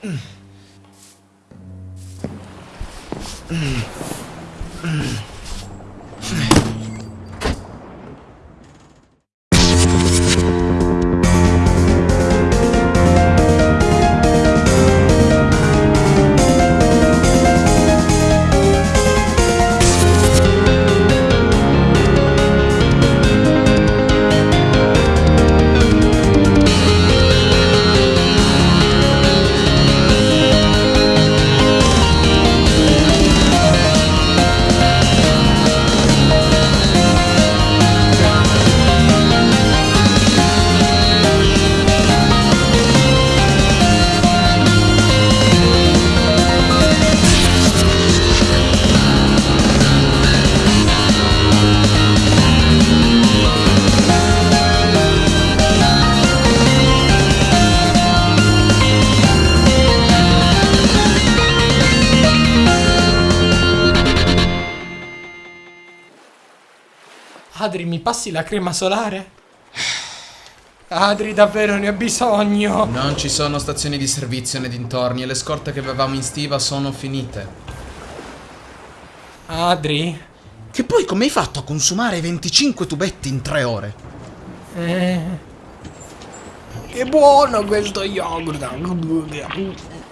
Mm-hmm. Adri, mi passi la crema solare? Adri, davvero ne ho bisogno. Non ci sono stazioni di servizio nei dintorni e le scorte che avevamo in stiva sono finite. Adri? Che poi come hai fatto a consumare 25 tubetti in 3 ore? Eh. Che buono questo yogurt.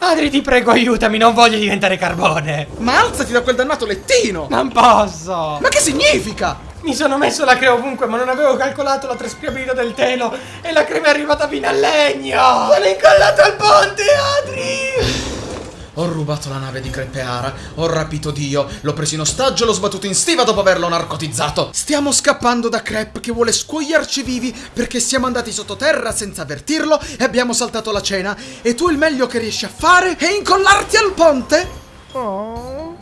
Adri, ti prego, aiutami, non voglio diventare carbone. Ma alzati da quel dannato lettino! Non posso. Ma che significa? Mi sono messo la crema ovunque, ma non avevo calcolato la traspiabilità del telo e la crema è arrivata fino al legno. Sono incollato al ponte, Adri! Ho rubato la nave di Crepeara, ho rapito Dio, l'ho preso in ostaggio e l'ho sbattuto in stiva dopo averlo narcotizzato. Stiamo scappando da Crep che vuole scuoiarci vivi perché siamo andati sottoterra senza avvertirlo e abbiamo saltato la cena. E tu il meglio che riesci a fare è incollarti al ponte? Oh.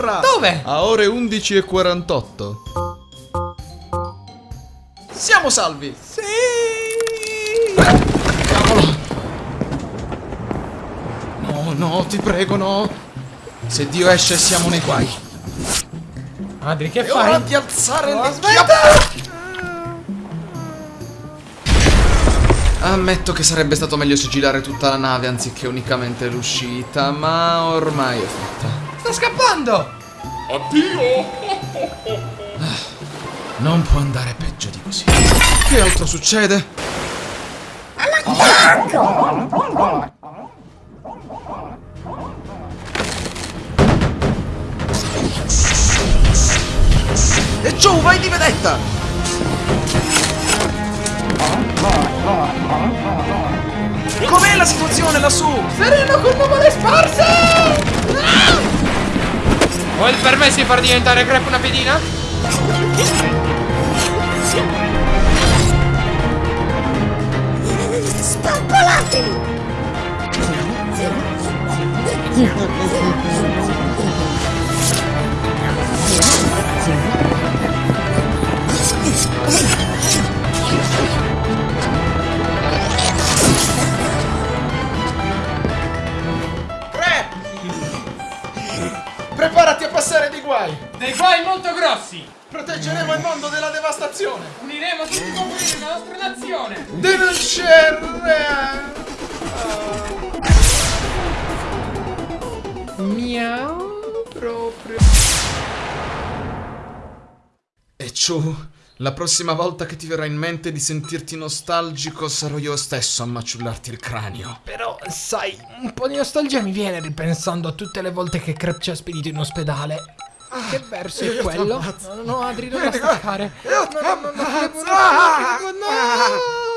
Terra! Dove? A ore 11 e 48. Siamo salvi! Sì! Cavolo! No, no, ti prego, no! Se Dio esce siamo nei guai. Adri, che È fai? ora di alzare No, aspetta! Ammetto che sarebbe stato meglio sigillare tutta la nave anziché unicamente l'uscita, ma ormai è fatta. Sta scappando! Non può andare peggio di così. Che altro succede? E giù, vai di vedetta! Com'è la situazione lassù? Sereno con nuvole sparse! Ho il permesso di far diventare crepe una pedina? Spappolatevi! Crep! Guai! Dei guai molto grossi! Proteggeremo il mondo dalla devastazione! Uniremo tutti i confini della nostra nazione! Denuncerre! Miau proprio. E ciù, la prossima volta che ti verrà in mente di sentirti nostalgico sarò io stesso a maciullarti il cranio. Però, sai, un po' di nostalgia mi viene ripensando a tutte le volte che Crep ci ha spedito in ospedale. Che verso è quello? No, no, no, Adri, non la staccare. No, no, no, no, no, no, no, no, no, no,